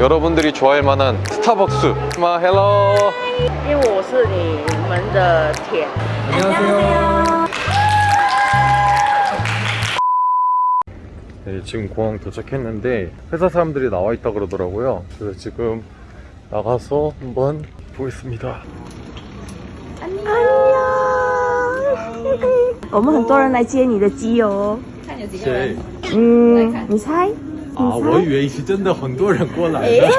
여러분들이 좋아할 만한 스타벅스 마 헬로 因为我是你们的铁。 안녕하세요 네, 지금 공항 도착했는데 회사 사람들이 나와 있다 그러더라고요 그래서 지금 나가서 한번 보겠습니다 我们很多人来接你的机哦。谁嗯，你猜？ 啊，我以为是真的很多人过来了。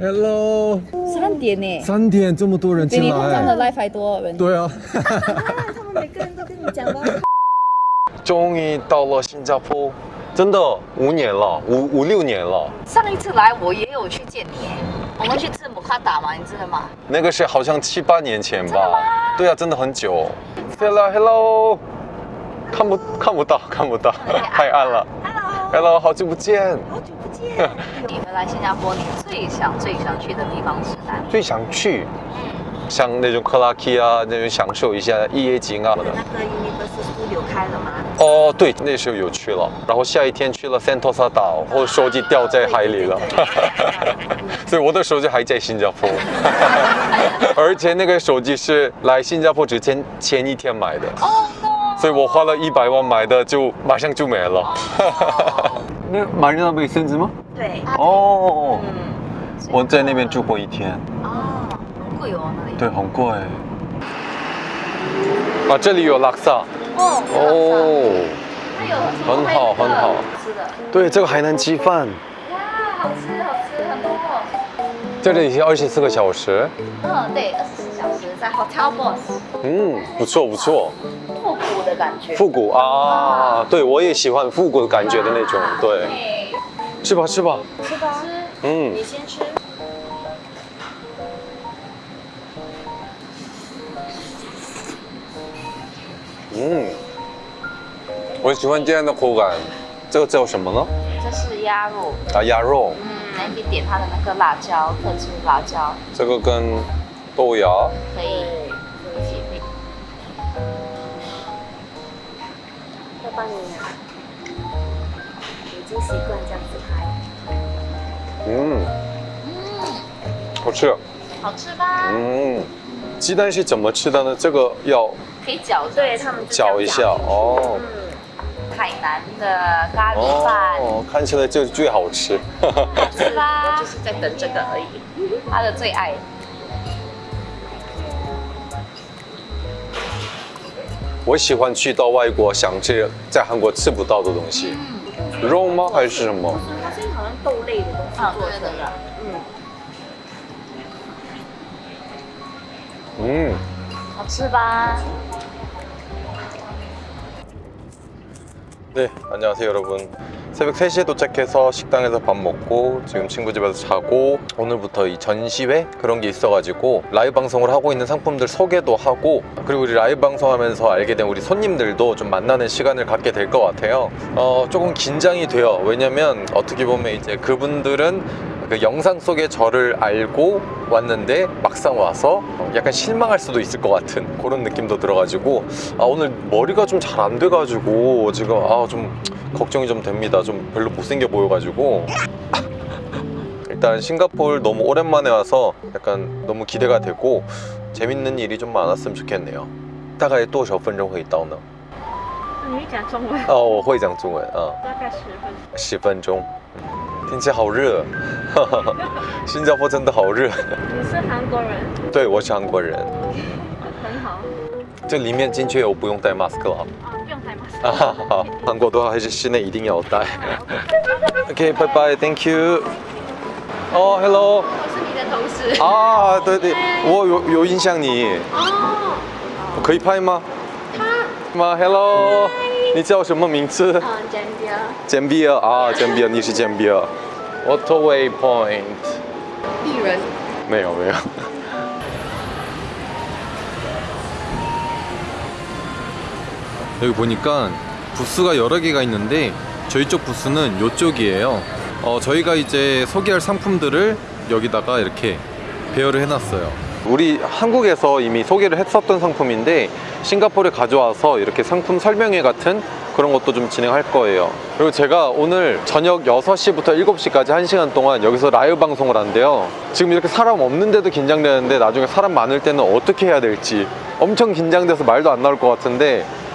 Hello，三点呢，三点这么多人比进你平常的来，live 还多人。对啊。他们每个人都跟你讲吧。终于到了新加坡，真的五年了，五五六年了。上一次来我也有去见你，我们去吃姆卡达嘛，你知道吗？那个是好像七八年前吧？对啊，真的很久。Hello，Hello，看不看不到，看不到，太暗了。Hello，Hello，好久不见。好久不见 你们来新加坡，你最想最想去的地方是哪里？最想去，像那种克拉克啊，那种享受一下夜景啊。那个 Universal Studio 开了吗？哦，对，那时候有去了，然后下一天去了 Sentosa 岛，我手机掉在海里了，所以我的手机还在新加坡，而且那个手机是来新加坡之前前一天买的，哦！所以我花了一百万买的，就马上就没了。那马瑞娜贝森子吗？对，哦，嗯，我在那边住过一天，哦，很贵哦那里。对，很贵。啊，这里有拉萨。哦，哦，很好很好吃的，对，这个海南鸡饭，哇，好吃好吃很多哦。这里是二十四个小时。嗯，对，二十四小时在 Hotel Boss，嗯，不错不错，的感觉。复古啊，对我也喜欢复古的感觉的那种，对，对，吃吧吃吧，吃吧，吃。嗯，你先吃。嗯，我喜欢这样的口感。这个叫什么呢？这是鸭肉，啊，鸭肉。嗯，那你点它的那个辣椒，特制辣椒，这个跟豆芽。可以帮你，已经习惯这样子拍。嗯，好吃。好吃吧？嗯，鸡蛋是怎么吃的呢？这个要可以搅着对他们搅一下哦。嗯海南的咖喱饭，哦，看起来就最好吃。好吃吧就。是在等这个而已。他的最爱。我喜欢去到外国，想吃在韩国吃不到的东西。肉吗？还是什么？它是好像豆类的东西啊做成对对的。嗯，嗯，好吃吧？ 네, 안녕하세요 여러분. 새벽 3시에 도착해서 식당에서 밥 먹고 지금 친구 집에서 자고 오늘부터 이 전시회 그런 게 있어가지고 라이브 방송을 하고 있는 상품들 소개도 하고 그리고 우리 라이브 방송하면서 알게 된 우리 손님들도 좀 만나는 시간을 갖게 될 것 같아요. 어, 조금 긴장이 돼요. 왜냐면 어떻게 보면 이제 그분들은 그 영상 속의 저를 알고 왔는데 막상 와서 약간 실망할 수도 있을 것 같은 그런 느낌도 들어가지고 아 오늘 머리가 좀 잘 안 돼가지고 지금 아 좀 걱정이 좀 됩니다 좀 별로 못생겨 보여가지고 일단 싱가포르 너무 오랜만에 와서 약간 너무 기대가 되고 재밌는 일이 좀 많았으면 좋겠네요 大概多少分钟会到呢？你讲中文，哦，我会讲中文啊。大概十分。十分钟，嗯天气好热，新加坡真的好热。你是韩国人，对，我是韩国人。很好。这里面进去我不用戴 mask 了。 啊，好，韩国的话还是室内一定要戴。OK，拜拜，Thank you。哦，Hello。我是你的同事。啊，对对，我有有印象你，哦，我可以拍吗？他吗？Hello，你叫什么名字？啊，简边。简比尔啊，简比尔，你是简比尔。Waterway Point。艺人。没有没有。 여기 보니까 부스가 여러 개가 있는데 저희 쪽 부스는 이쪽이에요. 어, 저희가 이제 소개할 상품들을 여기다가 이렇게 배열을 해놨어요. 우리 한국에서 이미 소개를 했었던 상품인데 싱가포르에 가져와서 이렇게 상품 설명회 같은 그런 것도 좀 진행할 거예요 그리고 제가 오늘 저녁 6시부터 7시까지 1시간 동안 여기서 라이브 방송을 한대요 지금 이렇게 사람 없는데도 긴장되는데 나중에 사람 많을 때는 어떻게 해야 될지 엄청 긴장돼서 말도 안 나올 것 같은데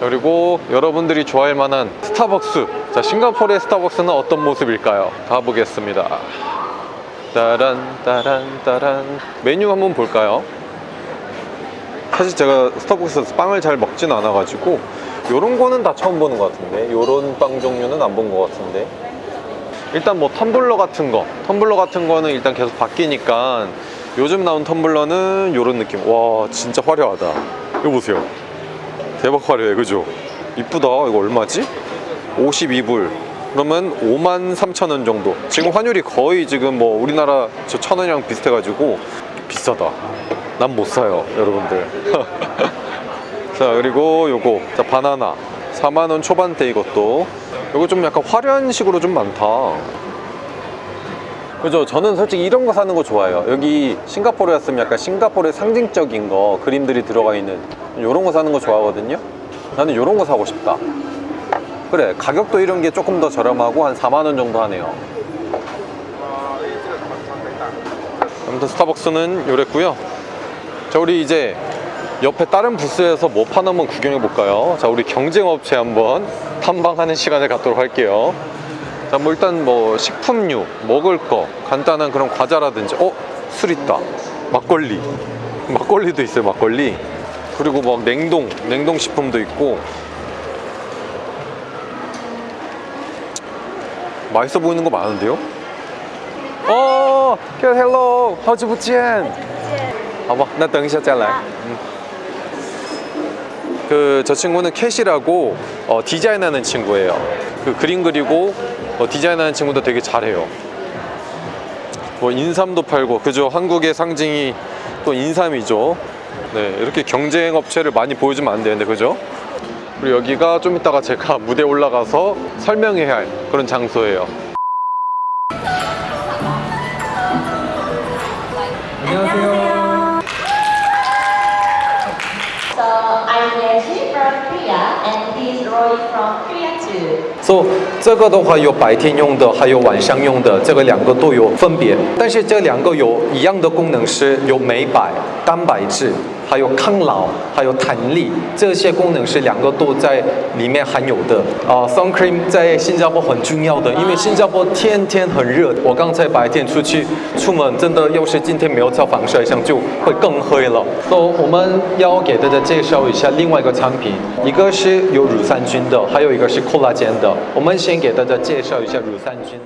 그리고 여러분들이 좋아할 만한 스타벅스. 자, 싱가포르의 스타벅스는 어떤 모습일까요? 가보겠습니다. 따란 따란 따란 메뉴 한번 볼까요? 사실 제가 스타벅스에서 빵을 잘 먹진 않아가지고 요런 거는 다 처음 보는 것 같은데 요런 빵 종류는 안 본 것 같은데 일단 뭐 텀블러 같은 거 텀블러 같은 거는 일단 계속 바뀌니까 요즘 나온 텀블러는 요런 느낌 와 진짜 화려하다 이거 보세요 대박 화려해 그죠? 이쁘다. 이거 얼마지? 52불. 그러면 5만 3천 원 정도. 지금 환율이 거의 지금 뭐 우리나라 저 천 원이랑 비슷해가지고 비싸다. 난 못 사요 여러분들. 자 그리고 요거. 자 바나나. 4만 원 초반대 이것도. 요거 좀 약간 화려한 식으로 좀 많다 그죠? 저는 솔직히 이런 거 사는 거 좋아해요. 여기 싱가포르였으면 약간 싱가포르의 상징적인 거 그림들이 들어가 있는 이런 거 사는 거 좋아하거든요. 나는 이런 거 사고 싶다. 그래 가격도 이런 게 조금 더 저렴하고 한 4만 원 정도 하네요. 아무튼 스타벅스는 요랬고요. 자 우리 이제 옆에 다른 부스에서 뭐 파나 한번 구경해 볼까요? 자 우리 경쟁업체 한번 탐방하는 시간을 갖도록 할게요 자, 뭐 일단 뭐 식품류, 먹을 거, 간단한 그런 과자라든지 어? 술 있다 막걸리 막걸리도 있어요 막걸리 그리고 막 냉동, 냉동식품도 있고 맛있어 보이는 거 많은데요? 어, 헬 헬로, 허즈부치엔. 아봐, 나 등샷 잘라. 그저 친구는 캣이라고 어, 디자인하는 친구예요. 그 그림 그리고 어, 디자인하는 친구도 되게 잘해요. 뭐 인삼도 팔고 그죠? 한국의 상징이 또 인삼이죠. 네 이렇게 경쟁 업체를 많이 보여주면 안 되는데 그죠? 그리고 여기가 좀 이따가 제가 무대 에 올라가서 설명해야 할 그런 장소예요. 안녕하세요. So I'm Yeshi from Korea and he's Roy from Korea too. So 这个的话有白天用的，还有晚上用的，这个两个都有分别。但是这两个有一样的功能是有美白、蛋白质，还有抗老，还有弹力，这些功能是两个都在里面含有的。啊、s u n cream 在新加坡很重要的，因为新加坡天天很热。我刚才白天出去出门，真的要是今天没有擦防晒霜，就会更黑了。So 我们要给大家介绍一下另外一个产品，一个是有乳酸菌的，还有一个是 collagen 的。我们先给大家介绍一下乳酸菌。